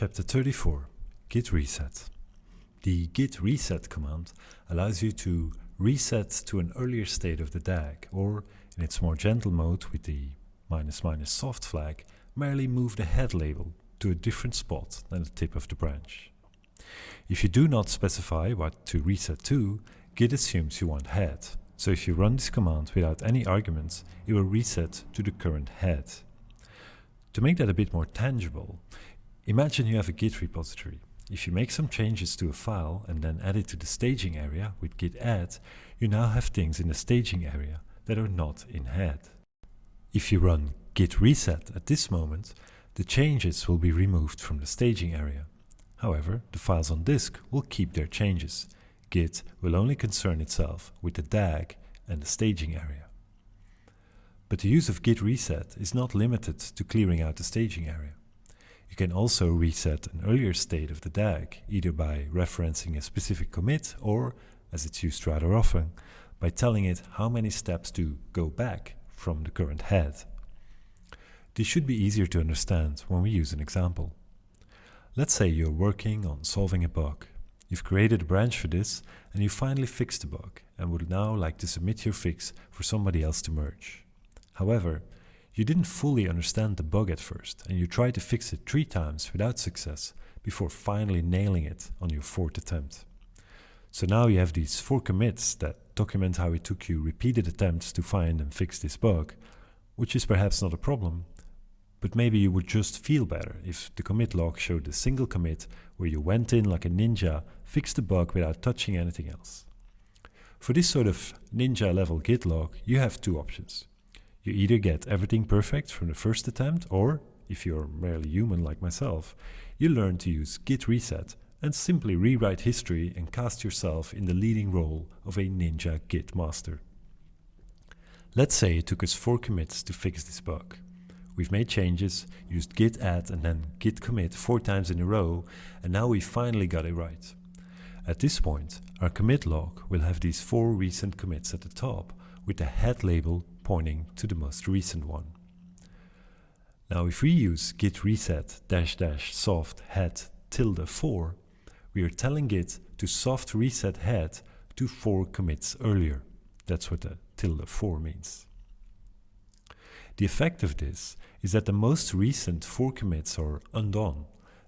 Chapter 34 Git Reset The git reset command allows you to reset to an earlier state of the DAG, or in its more gentle mode with the minus minus soft flag, merely move the head label to a different spot than the tip of the branch. If you do not specify what to reset to, Git assumes you want head, so if you run this command without any arguments, it will reset to the current head. To make that a bit more tangible, imagine you have a Git repository. If you make some changes to a file and then add it to the staging area with git add, you now have things in the staging area that are not in head. If you run git reset at this moment, the changes will be removed from the staging area. However, the files on disk will keep their changes. Git will only concern itself with the DAG and the staging area. But the use of git reset is not limited to clearing out the staging area. Can also reset an earlier state of the DAG, either by referencing a specific commit or, as it's used rather often, by telling it how many steps to go back from the current head. This should be easier to understand when we use an example. Let's say you're working on solving a bug. You've created a branch for this and you finally fixed the bug and would now like to submit your fix for somebody else to merge. However, you didn't fully understand the bug at first and you tried to fix it three times without success before finally nailing it on your fourth attempt. So now you have these four commits that document how it took you repeated attempts to find and fix this bug, which is perhaps not a problem, but maybe you would just feel better if the commit log showed a single commit where you went in like a ninja, fixed the bug without touching anything else. For this sort of ninja level git log, you have two options. You either get everything perfect from the first attempt, or, if you're merely human like myself, you learn to use git reset and simply rewrite history and cast yourself in the leading role of a ninja git master. Let's say it took us 4 commits to fix this bug. We've made changes, used git add and then git commit 4 times in a row, and now we finally got it right. At this point, our commit log will have these 4 recent commits at the top, with the head label pointing to the most recent one. Now if we use git reset dash dash soft head tilde 4, we are telling Git to soft reset head to 4 commits earlier. That's what the tilde 4 means. The effect of this is that the most recent 4 commits are undone.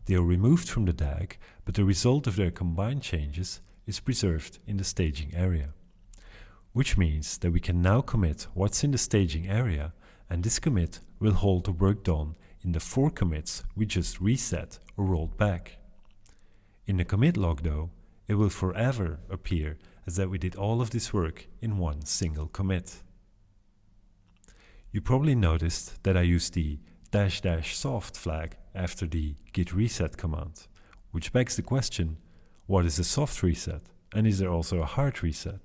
They are removed from the DAG, but the result of their combined changes is preserved in the staging area. Which means that we can now commit what's in the staging area, and this commit will hold the work done in the 4 commits we just reset or rolled back. In the commit log though, it will forever appear as that we did all of this work in one single commit. You probably noticed that I used the dash dash soft flag after the git reset command, which begs the question, what is a soft reset? And is there also a hard reset?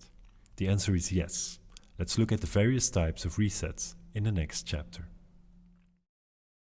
The answer is yes. Let's look at the various types of resets in the next chapter.